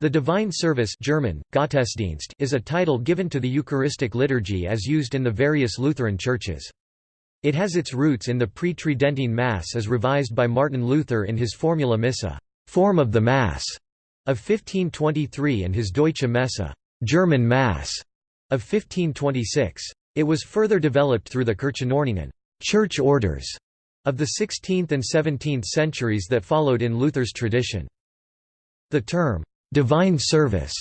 The Divine Service German, Gottesdienst is a title given to the Eucharistic liturgy as used in the various Lutheran churches. It has its roots in the pre-Tridentine Mass as revised by Martin Luther in his Formula Missa form of the Mass", of 1523 and his Deutsche Messe German Mass", of 1526. It was further developed through the Kirchenordnungen church orders", of the 16th and 17th centuries that followed in Luther's tradition. The term, Divine service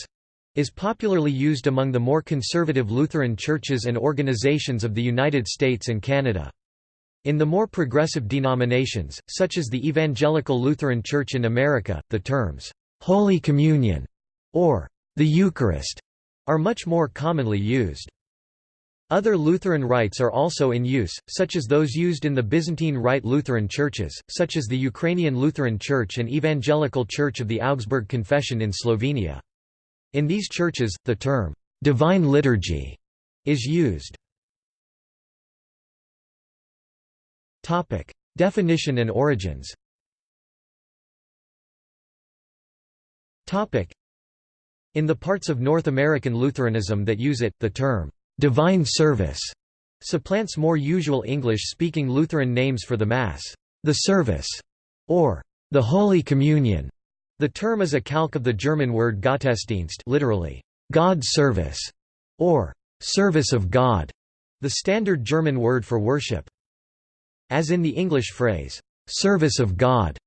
is popularly used among the more conservative Lutheran churches and organizations of the United States and Canada. In the more progressive denominations, such as the Evangelical Lutheran Church in America, the terms, "'Holy Communion' or "'the Eucharist' are much more commonly used. Other Lutheran rites are also in use, such as those used in the Byzantine Rite Lutheran churches, such as the Ukrainian Lutheran Church and Evangelical Church of the Augsburg Confession in Slovenia. In these churches, the term, "'divine liturgy' is used. Definition and origins In the parts of North American Lutheranism that use it, the term divine service supplants more usual English-speaking Lutheran names for the Mass, the service, or the Holy Communion. The term is a calque of the German word Gottesdienst literally, God's service, or service of God, the standard German word for worship. As in the English phrase, service of God,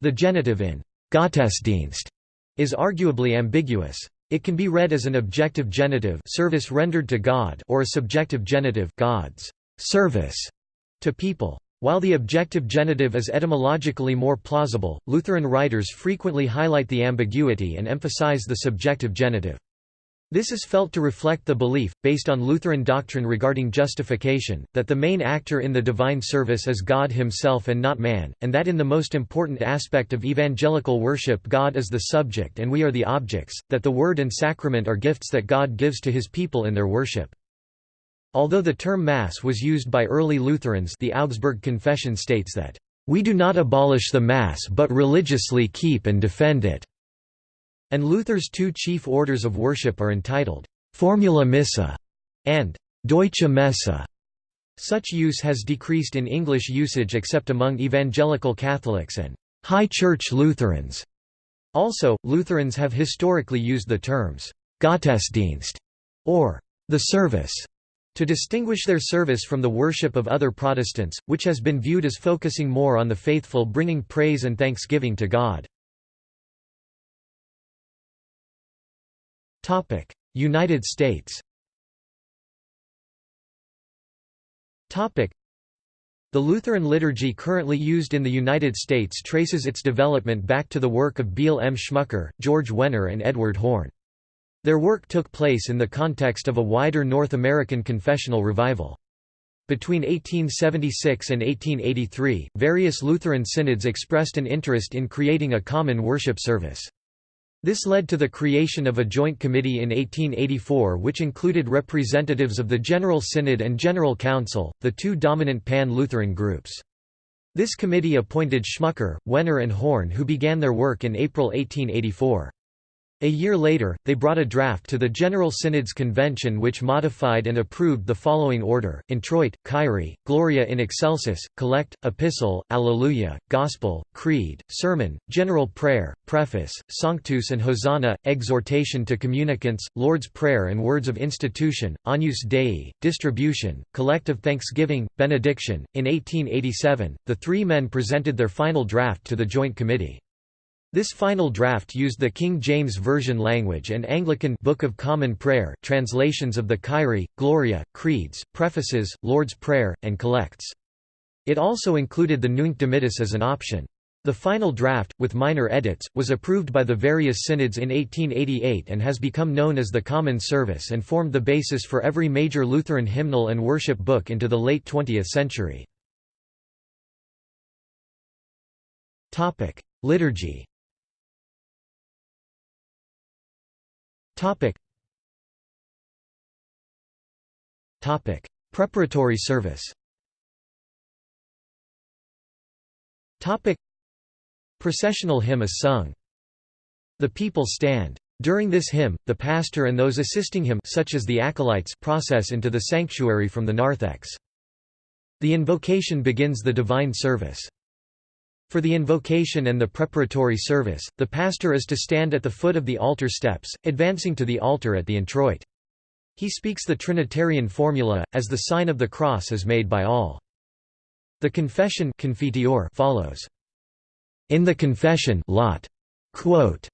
the genitive in Gottesdienst is arguably ambiguous. It can be read as an objective genitive service rendered to God or a subjective genitive God's service to people. While the objective genitive is etymologically more plausible, Lutheran writers frequently highlight the ambiguity and emphasize the subjective genitive. This is felt to reflect the belief, based on Lutheran doctrine regarding justification, that the main actor in the divine service is God himself and not man, and that in the most important aspect of evangelical worship God is the subject and we are the objects, that the word and sacrament are gifts that God gives to his people in their worship. Although the term Mass was used by early Lutherans the Augsburg Confession states that, "...we do not abolish the Mass but religiously keep and defend it." And Luther's two chief orders of worship are entitled, Formula Missa and Deutsche Messe. Such use has decreased in English usage except among evangelical Catholics and High Church Lutherans. Also, Lutherans have historically used the terms Gottesdienst or the service to distinguish their service from the worship of other Protestants, which has been viewed as focusing more on the faithful bringing praise and thanksgiving to God. United States The Lutheran liturgy currently used in the United States traces its development back to the work of Beale M. Schmucker, George Wenner and Edward Horn. Their work took place in the context of a wider North American confessional revival. Between 1876 and 1883, various Lutheran synods expressed an interest in creating a common worship service. This led to the creation of a joint committee in 1884 which included representatives of the General Synod and General Council, the two dominant pan-Lutheran groups. This committee appointed Schmucker, Wenner and Horn who began their work in April 1884. A year later, they brought a draft to the General Synod's convention which modified and approved the following order, Introit, Kyrie, Gloria in Excelsis, Collect, Epistle, Alleluia, Gospel, Creed, Sermon, General Prayer, Preface, Sanctus and Hosanna, Exhortation to Communicants, Lord's Prayer and Words of Institution, Agnus Dei, Distribution, Collect of Thanksgiving, Benediction. In 1887, the three men presented their final draft to the Joint Committee. This final draft used the King James Version language and Anglican Book of Common Prayer translations of the Kyrie, Gloria, Creeds, Prefaces, Lord's Prayer, and Collects. It also included the Nunc Dimittis as an option. The final draft, with minor edits, was approved by the various synods in 1888 and has become known as the Common Service and formed the basis for every major Lutheran hymnal and worship book into the late 20th century. Liturgy Topic. Topic. Preparatory service Topic. Processional hymn is sung. The people stand. During this hymn, the pastor and those assisting him such as the acolytes process into the sanctuary from the narthex. The invocation begins the divine service. For the invocation and the preparatory service, the pastor is to stand at the foot of the altar steps, advancing to the altar at the introit. He speaks the Trinitarian formula, as the sign of the cross is made by all. The confession follows. In the confession lot, quote,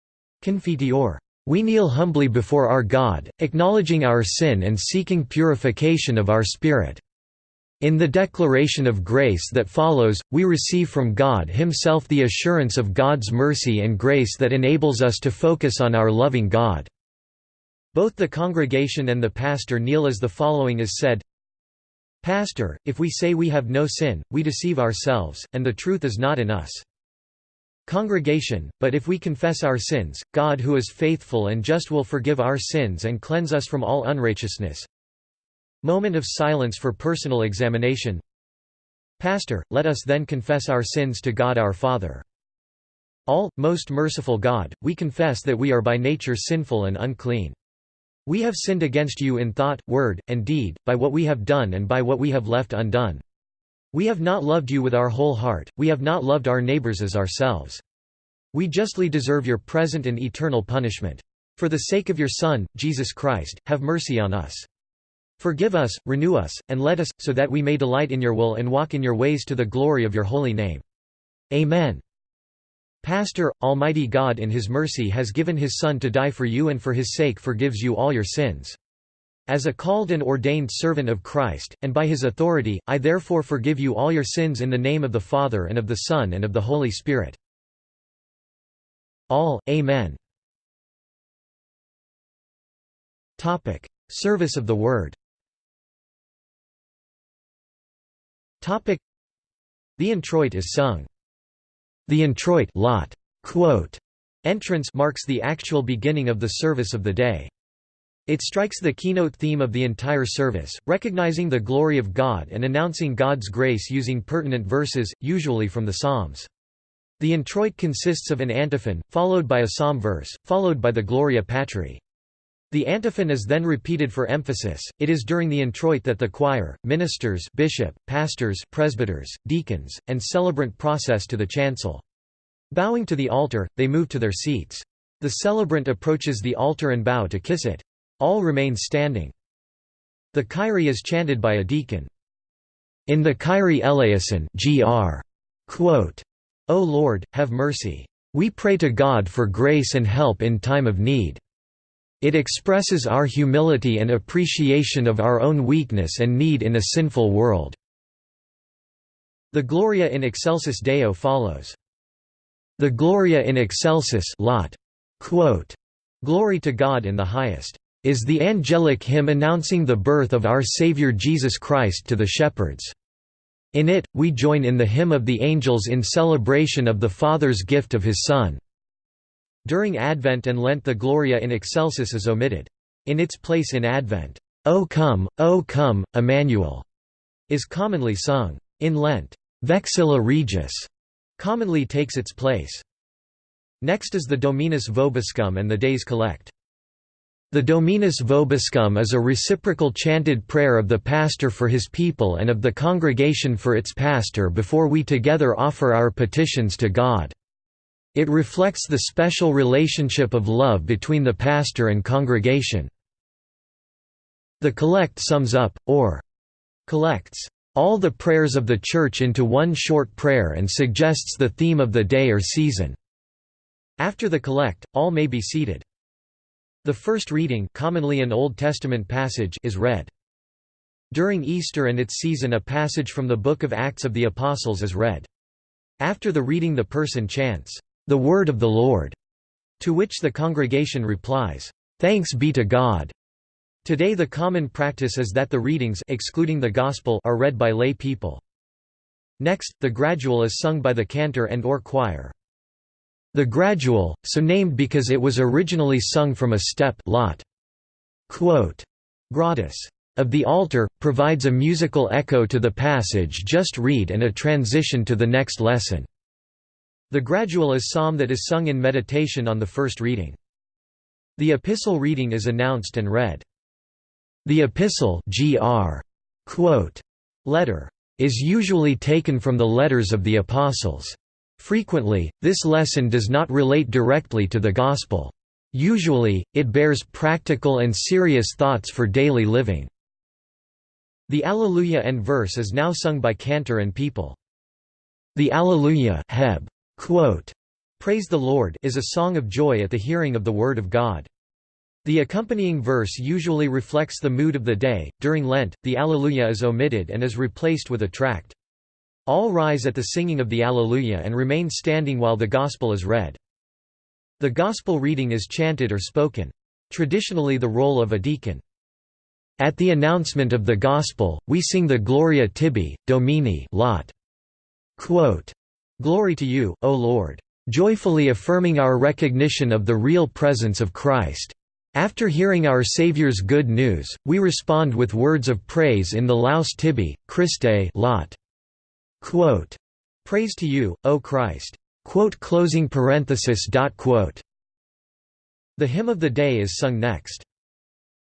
confiteor, we kneel humbly before our God, acknowledging our sin and seeking purification of our spirit. In the declaration of grace that follows, we receive from God Himself the assurance of God's mercy and grace that enables us to focus on our loving God. Both the congregation and the pastor kneel as the following is said Pastor, if we say we have no sin, we deceive ourselves, and the truth is not in us. Congregation, but if we confess our sins, God who is faithful and just will forgive our sins and cleanse us from all unrighteousness. Moment of silence for personal examination Pastor, let us then confess our sins to God our Father. All, most merciful God, we confess that we are by nature sinful and unclean. We have sinned against you in thought, word, and deed, by what we have done and by what we have left undone. We have not loved you with our whole heart, we have not loved our neighbors as ourselves. We justly deserve your present and eternal punishment. For the sake of your Son, Jesus Christ, have mercy on us. Forgive us, renew us, and let us, so that we may delight in your will and walk in your ways to the glory of your holy name. Amen. Pastor, Almighty God in His mercy has given His Son to die for you and for His sake forgives you all your sins. As a called and ordained servant of Christ, and by his authority, I therefore forgive you all your sins in the name of the Father and of the Son and of the Holy Spirit. All, Amen. Service of the Word The introit is sung. The introit lot, quote, entrance marks the actual beginning of the service of the day. It strikes the keynote theme of the entire service, recognizing the glory of God and announcing God's grace using pertinent verses, usually from the Psalms. The introit consists of an antiphon, followed by a psalm verse, followed by the Gloria Patri. The antiphon is then repeated for emphasis. It is during the introit that the choir, ministers, bishop, pastors, presbyters, deacons, and celebrant process to the chancel. Bowing to the altar, they move to their seats. The celebrant approaches the altar and bow to kiss it. All remain standing. The Kyrie is chanted by a deacon. In the Kyrie eleison gr. Quote, O Lord, have mercy. We pray to God for grace and help in time of need. It expresses our humility and appreciation of our own weakness and need in a sinful world. The Gloria in Excelsis Deo follows. The Gloria in Excelsis lot. Quote, Glory to God in the highest is the angelic hymn announcing the birth of our Savior Jesus Christ to the shepherds. In it, we join in the hymn of the angels in celebration of the Father's gift of His Son. During Advent and Lent the Gloria in Excelsis is omitted. In its place in Advent, O come, O come, Emmanuel, is commonly sung. In Lent, Vexilla Regis commonly takes its place. Next is the Dominus Vobiscum and the Days Collect. The Dominus Vobiscum is a reciprocal chanted prayer of the pastor for his people and of the congregation for its pastor before we together offer our petitions to God. It reflects the special relationship of love between the pastor and congregation. The collect sums up, or collects, all the prayers of the Church into one short prayer and suggests the theme of the day or season. After the collect, all may be seated. The first reading commonly an Old Testament passage is read. During Easter and its season a passage from the Book of Acts of the Apostles is read. After the reading the person chants, "'The Word of the Lord' to which the congregation replies, "'Thanks be to God' Today the common practice is that the readings excluding the Gospel are read by lay people. Next, the gradual is sung by the cantor and or choir. The gradual, so named because it was originally sung from a step lot. Quote, Gradus of the altar, provides a musical echo to the passage just read and a transition to the next lesson. The gradual is psalm that is sung in meditation on the first reading. The epistle reading is announced and read. The epistle gr. Quote, letter is usually taken from the letters of the apostles. Frequently, this lesson does not relate directly to the gospel. Usually, it bears practical and serious thoughts for daily living. The Alleluia and verse is now sung by cantor and people. The Alleluia heb, quote, Praise the Lord is a song of joy at the hearing of the Word of God. The accompanying verse usually reflects the mood of the day. During Lent, the Alleluia is omitted and is replaced with a tract. All rise at the singing of the Alleluia and remain standing while the Gospel is read. The Gospel reading is chanted or spoken. Traditionally the role of a deacon. At the announcement of the Gospel, we sing the Gloria tibi, Domine lot. Quote, Glory to you, O Lord. Joyfully affirming our recognition of the real presence of Christ. After hearing our Saviour's good news, we respond with words of praise in the Laus tibi, Christe lot. Quote, Praise to you, O Christ. Quote closing parenthesis dot quote. The hymn of the day is sung next.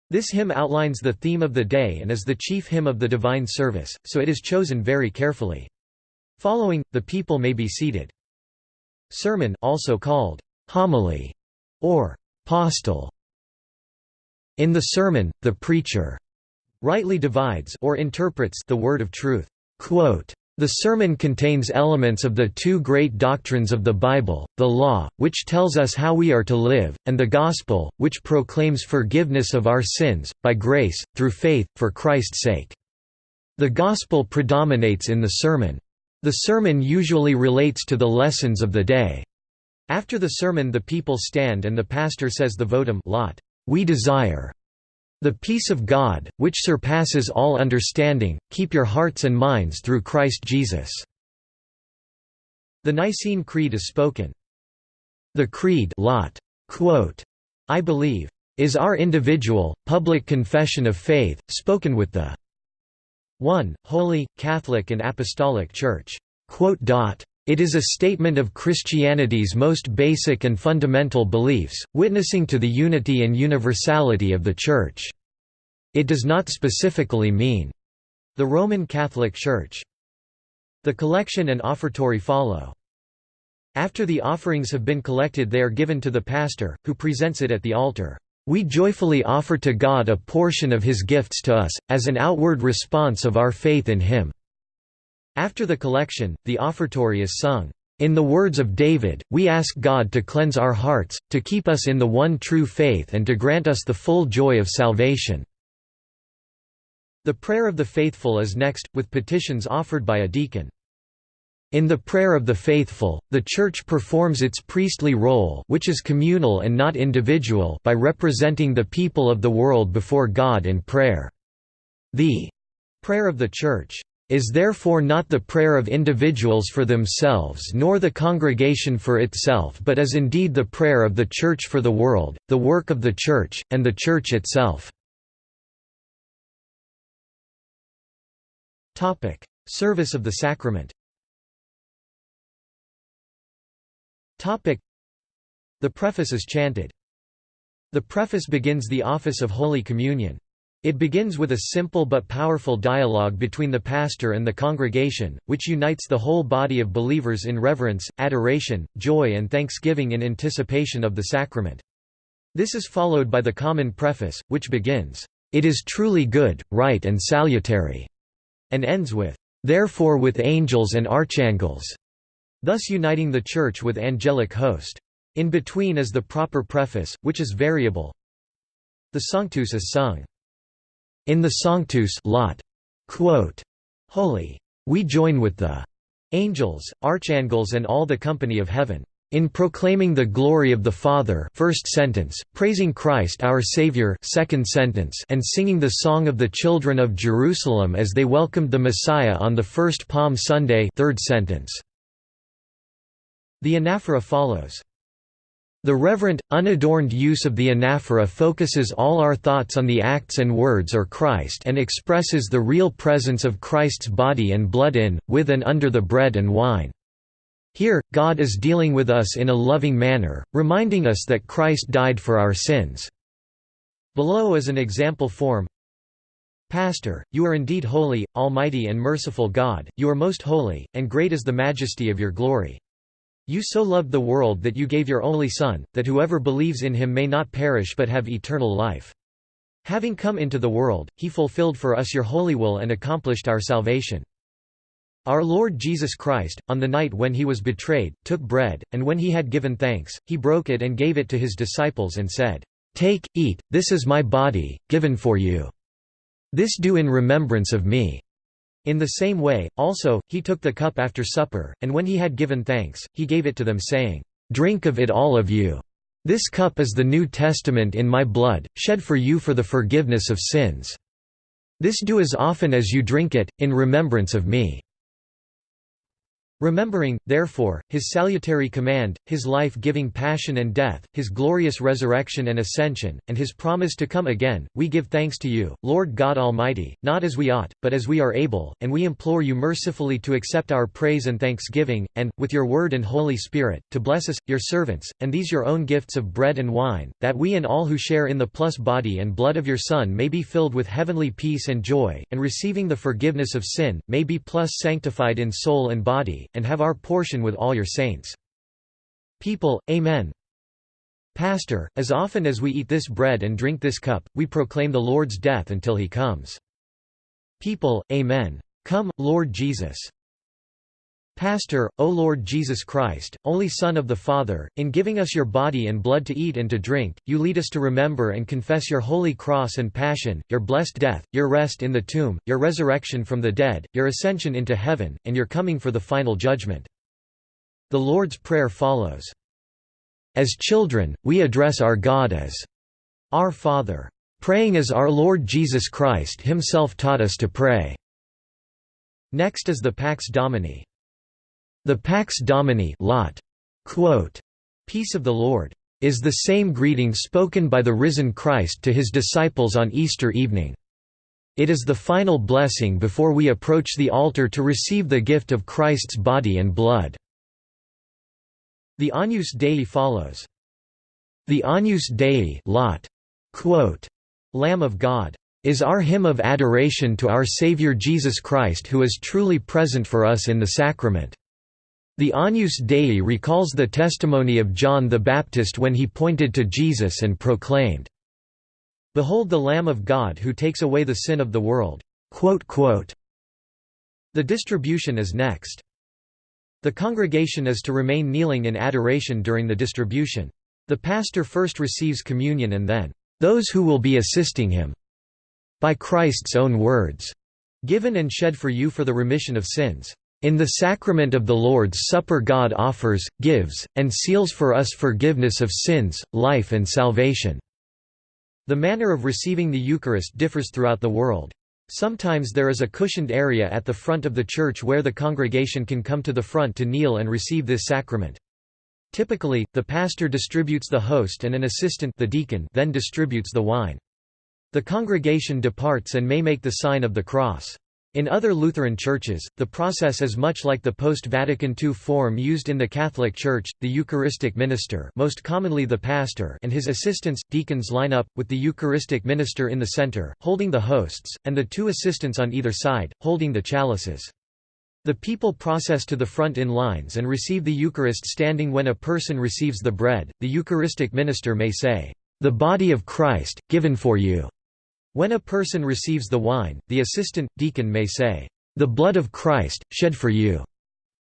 This hymn outlines the theme of the day and is the chief hymn of the divine service, so it is chosen very carefully. Following, the people may be seated. Sermon also called homily or postil. In the sermon, the preacher rightly divides or interprets the word of truth. Quote, the sermon contains elements of the two great doctrines of the Bible, the Law, which tells us how we are to live, and the Gospel, which proclaims forgiveness of our sins, by grace, through faith, for Christ's sake. The Gospel predominates in the sermon. The sermon usually relates to the lessons of the day. After the sermon the people stand and the pastor says the votum lot, we desire the peace of God, which surpasses all understanding, keep your hearts and minds through Christ Jesus." The Nicene Creed is spoken. The Creed lot, quote, I believe, is our individual, public confession of faith, spoken with the 1. Holy, Catholic and Apostolic Church. It is a statement of Christianity's most basic and fundamental beliefs, witnessing to the unity and universality of the Church. It does not specifically mean the Roman Catholic Church. The collection and offertory follow. After the offerings have been collected they are given to the pastor, who presents it at the altar. We joyfully offer to God a portion of his gifts to us, as an outward response of our faith in him. After the collection, the offertory is sung. In the words of David, we ask God to cleanse our hearts, to keep us in the one true faith and to grant us the full joy of salvation." The prayer of the faithful is next, with petitions offered by a deacon. In the prayer of the faithful, the Church performs its priestly role which is communal and not individual by representing the people of the world before God in prayer. The prayer of the Church is therefore not the prayer of individuals for themselves nor the congregation for itself but is indeed the prayer of the Church for the world, the work of the Church, and the Church itself. Service of the sacrament The preface is chanted. The preface begins the office of Holy Communion. It begins with a simple but powerful dialogue between the pastor and the congregation, which unites the whole body of believers in reverence, adoration, joy and thanksgiving in anticipation of the sacrament. This is followed by the common preface, which begins, "'It is truly good, right and salutary' and ends with, "'Therefore with angels and archangels' thus uniting the Church with angelic host. In between is the proper preface, which is variable. The Sanctus is sung. In the Sanctus lot, quote, Holy. We join with the angels, archangels and all the company of heaven. In proclaiming the glory of the Father first sentence, praising Christ our Savior second sentence, and singing the song of the children of Jerusalem as they welcomed the Messiah on the first Palm Sunday third sentence. The anaphora follows. The reverent, unadorned use of the anaphora focuses all our thoughts on the acts and words or Christ and expresses the real presence of Christ's body and blood in, with and under the bread and wine. Here, God is dealing with us in a loving manner, reminding us that Christ died for our sins." Below is an example form Pastor, you are indeed holy, almighty and merciful God, you are most holy, and great is the majesty of your glory. You so loved the world that you gave your only Son, that whoever believes in him may not perish but have eternal life. Having come into the world, he fulfilled for us your holy will and accomplished our salvation. Our Lord Jesus Christ, on the night when he was betrayed, took bread, and when he had given thanks, he broke it and gave it to his disciples and said, Take, eat, this is my body, given for you. This do in remembrance of me. In the same way, also, he took the cup after supper, and when he had given thanks, he gave it to them saying, Drink of it all of you. This cup is the New Testament in my blood, shed for you for the forgiveness of sins. This do as often as you drink it, in remembrance of me. Remembering, therefore, his salutary command, his life-giving passion and death, his glorious resurrection and ascension, and his promise to come again, we give thanks to you, Lord God Almighty, not as we ought, but as we are able, and we implore you mercifully to accept our praise and thanksgiving, and, with your word and Holy Spirit, to bless us, your servants, and these your own gifts of bread and wine, that we and all who share in the plus body and blood of your Son may be filled with heavenly peace and joy, and receiving the forgiveness of sin, may be plus sanctified in soul and body, and have our portion with all your saints. People, Amen. Pastor, as often as we eat this bread and drink this cup, we proclaim the Lord's death until he comes. People, Amen. Come, Lord Jesus. Pastor, O Lord Jesus Christ, only Son of the Father, in giving us your body and blood to eat and to drink, you lead us to remember and confess your holy cross and passion, your blessed death, your rest in the tomb, your resurrection from the dead, your ascension into heaven, and your coming for the final judgment. The Lord's Prayer follows. As children, we address our God as Our Father, praying as our Lord Jesus Christ himself taught us to pray. Next is the Pax Domini. The Pax Domini lot. Quote, Peace of the Lord, is the same greeting spoken by the risen Christ to his disciples on Easter evening. It is the final blessing before we approach the altar to receive the gift of Christ's body and blood. The Agnus Dei follows. The Agnus Dei lot. Quote, Lamb of God is our hymn of adoration to our Savior Jesus Christ who is truly present for us in the sacrament. The Agnus Dei recalls the testimony of John the Baptist when he pointed to Jesus and proclaimed, Behold the Lamb of God who takes away the sin of the world." The distribution is next. The congregation is to remain kneeling in adoration during the distribution. The pastor first receives communion and then, "...those who will be assisting him." By Christ's own words, "...given and shed for you for the remission of sins." In the sacrament of the Lord's Supper God offers, gives, and seals for us forgiveness of sins, life and salvation." The manner of receiving the Eucharist differs throughout the world. Sometimes there is a cushioned area at the front of the church where the congregation can come to the front to kneel and receive this sacrament. Typically, the pastor distributes the host and an assistant the deacon then distributes the wine. The congregation departs and may make the sign of the cross. In other Lutheran churches, the process is much like the post-Vatican II form used in the Catholic Church, the Eucharistic minister most commonly the pastor and his assistants, deacons line up, with the Eucharistic minister in the center, holding the hosts, and the two assistants on either side, holding the chalices. The people process to the front in lines and receive the Eucharist standing when a person receives the bread, the Eucharistic minister may say, "...the body of Christ, given for you." When a person receives the wine, the assistant, deacon may say, "'The blood of Christ, shed for you'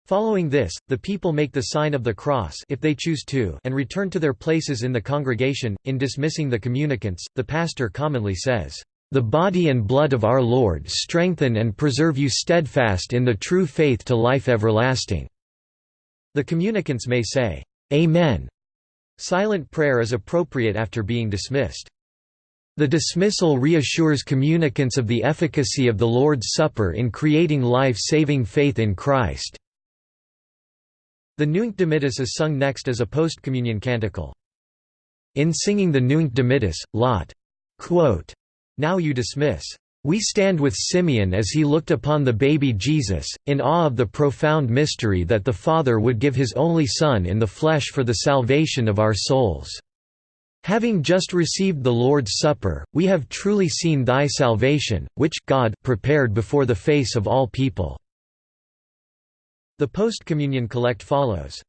Following this, the people make the sign of the cross if they choose to and return to their places in the congregation. In dismissing the communicants, the pastor commonly says, "The body and blood of our Lord strengthen and preserve you steadfast in the true faith to life everlasting." The communicants may say, "Amen." Silent prayer is appropriate after being dismissed. The dismissal reassures communicants of the efficacy of the Lord's Supper in creating life-saving faith in Christ. The Nunc Dimittis is sung next as a post-communion canticle. In singing the Nunc Dimittis, Lot. Quote, now you dismiss. We stand with Simeon as he looked upon the baby Jesus, in awe of the profound mystery that the Father would give his only Son in the flesh for the salvation of our souls. Having just received the Lord's Supper, we have truly seen thy salvation, which God prepared before the face of all people." The post-communion collect follows.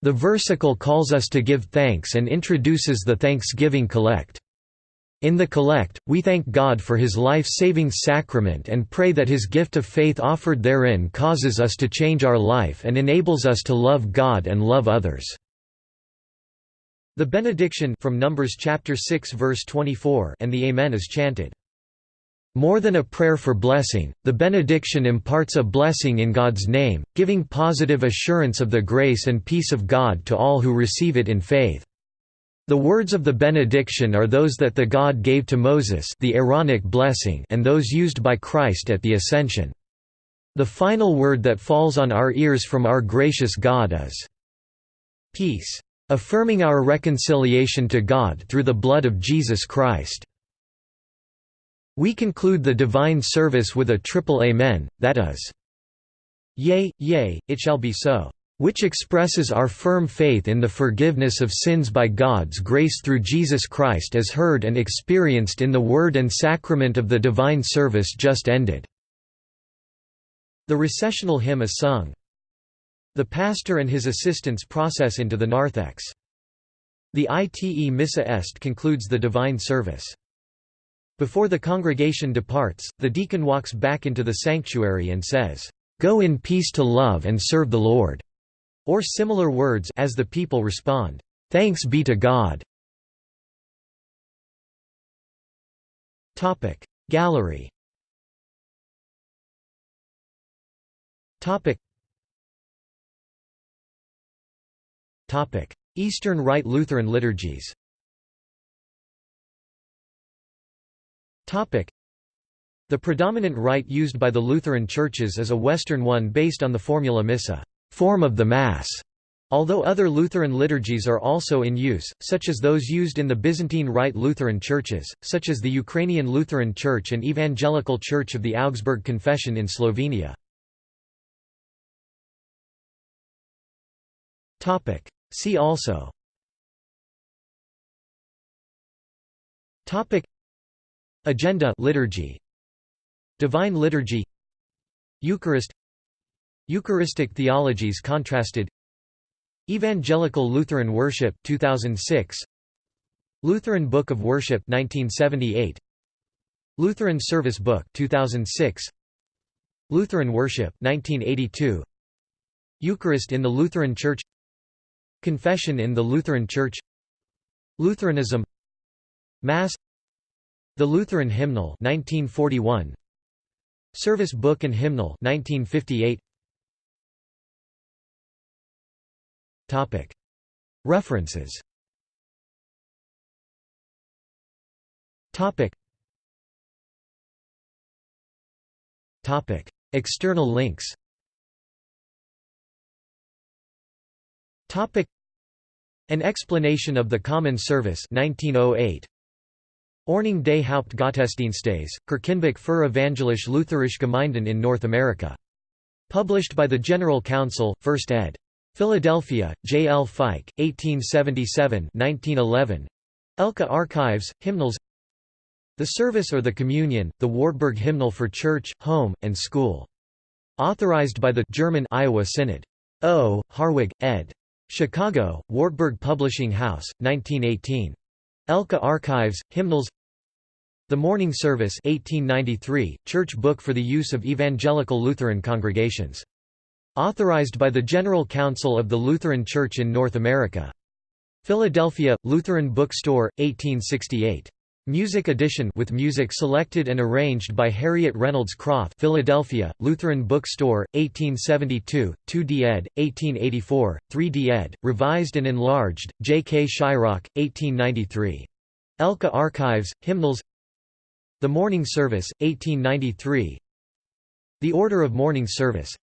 The versicle calls us to give thanks and introduces the Thanksgiving collect. In the collect, we thank God for his life-saving sacrament and pray that his gift of faith offered therein causes us to change our life and enables us to love God and love others. The benediction from Numbers chapter 6 verse 24 and the Amen is chanted. More than a prayer for blessing, the benediction imparts a blessing in God's name, giving positive assurance of the grace and peace of God to all who receive it in faith. The words of the benediction are those that the God gave to Moses the Aaronic blessing and those used by Christ at the Ascension. The final word that falls on our ears from our gracious God is, "'Peace' affirming our reconciliation to God through the blood of Jesus Christ. We conclude the divine service with a triple Amen, that is, Yea, yea, it shall be so which expresses our firm faith in the forgiveness of sins by God's grace through Jesus Christ as heard and experienced in the word and sacrament of the divine service just ended." The recessional hymn is sung. The pastor and his assistants process into the narthex. The Ite Missa Est concludes the divine service. Before the congregation departs, the deacon walks back into the sanctuary and says, "'Go in peace to love and serve the Lord' or similar words as the people respond, "Thanks be to God." Gallery Eastern Rite Lutheran liturgies. Topic. The predominant rite used by the Lutheran churches is a Western one based on the formula Missa form of the Mass, although other Lutheran liturgies are also in use, such as those used in the Byzantine Rite Lutheran churches, such as the Ukrainian Lutheran Church and Evangelical Church of the Augsburg Confession in Slovenia. See also. Topic. Agenda liturgy. Divine liturgy. Eucharist. Eucharistic Theologies Contrasted. Evangelical Lutheran Worship 2006 Lutheran Book of Worship 1978 Lutheran Service Book 2006 Lutheran Worship 1982 Eucharist in the Lutheran Church Confession in the Lutheran Church Lutheranism Mass The Lutheran Hymnal 1941 Service Book and Hymnal 1958 Topic. References. Topic. Topic. External links An explanation of the Common Service 1908. Ordnung des Hauptgottesdienstes, Kirchenbuch für Evangelische Lutherische Gemeinden in North America. Published by the General Council, 1st ed. Philadelphia, J. L. Fike, 1877–1911. Elke Archives, Hymnals The Service or the Communion, the Wartburg Hymnal for Church, Home, and School. Authorized by the German Iowa Synod. O. Harwig, ed. Chicago, Wartburg Publishing House, 1918. Elke Archives, Hymnals The Morning Service 1893, Church Book for the use of Evangelical Lutheran congregations. Authorized by the General Council of the Lutheran Church in North America. Philadelphia, Lutheran Bookstore, 1868. Music edition with music selected and arranged by Harriet Reynolds Krauth Philadelphia, Lutheran Bookstore, 1872, 2d ed., 1884, 3d ed., revised and enlarged, J. K. Shryock, 1893. Elke Archives, Hymnals The Morning Service, 1893 The Order of Morning Service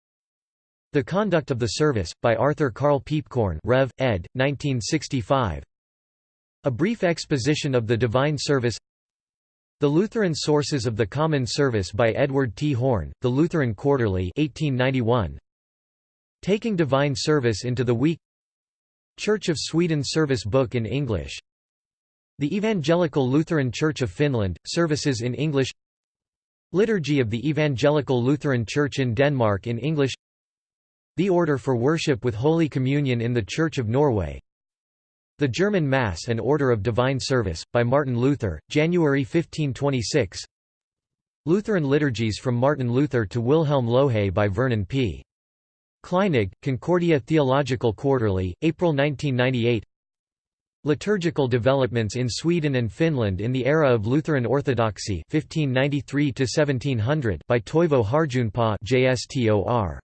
the Conduct of the Service, by Arthur Carl Piepkorn Rev. ed., 1965 A Brief Exposition of the Divine Service. The Lutheran Sources of the Common Service by Edward T. Horn, The Lutheran Quarterly 1891. Taking Divine Service into the Week. Church of Sweden Service Book in English. The Evangelical Lutheran Church of Finland, Services in English. Liturgy of the Evangelical Lutheran Church in Denmark in English. The Order for Worship with Holy Communion in the Church of Norway the German Mass and Order of Divine Service, by Martin Luther, January 1526 Lutheran Liturgies from Martin Luther to Wilhelm Lohe by Vernon P. Kleinig, Concordia Theological Quarterly, April 1998 Liturgical developments in Sweden and Finland in the era of Lutheran Orthodoxy 1593 by Toivo Harjunpaa JSTOR